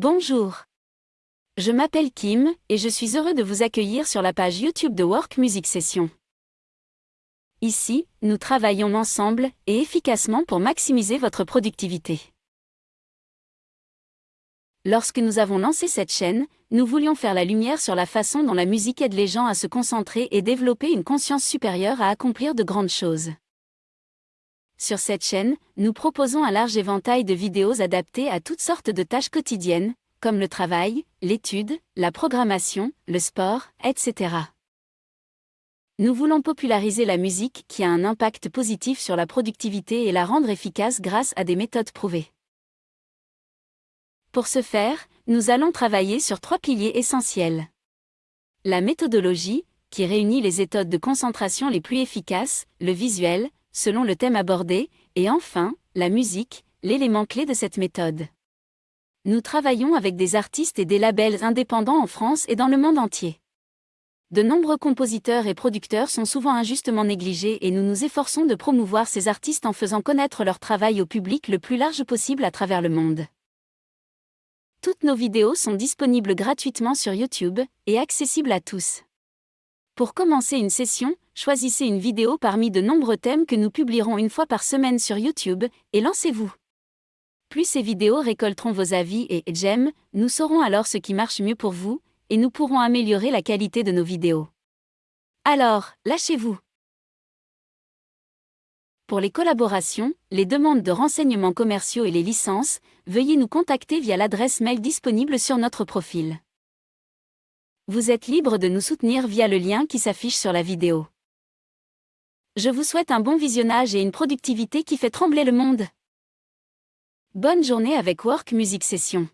Bonjour. Je m'appelle Kim et je suis heureux de vous accueillir sur la page YouTube de Work Music Session. Ici, nous travaillons ensemble et efficacement pour maximiser votre productivité. Lorsque nous avons lancé cette chaîne, nous voulions faire la lumière sur la façon dont la musique aide les gens à se concentrer et développer une conscience supérieure à accomplir de grandes choses. Sur cette chaîne, nous proposons un large éventail de vidéos adaptées à toutes sortes de tâches quotidiennes, comme le travail, l'étude, la programmation, le sport, etc. Nous voulons populariser la musique qui a un impact positif sur la productivité et la rendre efficace grâce à des méthodes prouvées. Pour ce faire, nous allons travailler sur trois piliers essentiels. La méthodologie, qui réunit les méthodes de concentration les plus efficaces, le visuel, selon le thème abordé, et enfin, la musique, l'élément clé de cette méthode. Nous travaillons avec des artistes et des labels indépendants en France et dans le monde entier. De nombreux compositeurs et producteurs sont souvent injustement négligés et nous nous efforçons de promouvoir ces artistes en faisant connaître leur travail au public le plus large possible à travers le monde. Toutes nos vidéos sont disponibles gratuitement sur YouTube et accessibles à tous. Pour commencer une session, choisissez une vidéo parmi de nombreux thèmes que nous publierons une fois par semaine sur YouTube, et lancez-vous. Plus ces vidéos récolteront vos avis et j'aime, nous saurons alors ce qui marche mieux pour vous, et nous pourrons améliorer la qualité de nos vidéos. Alors, lâchez-vous. Pour les collaborations, les demandes de renseignements commerciaux et les licences, veuillez nous contacter via l'adresse mail disponible sur notre profil. Vous êtes libre de nous soutenir via le lien qui s'affiche sur la vidéo. Je vous souhaite un bon visionnage et une productivité qui fait trembler le monde. Bonne journée avec Work Music Session.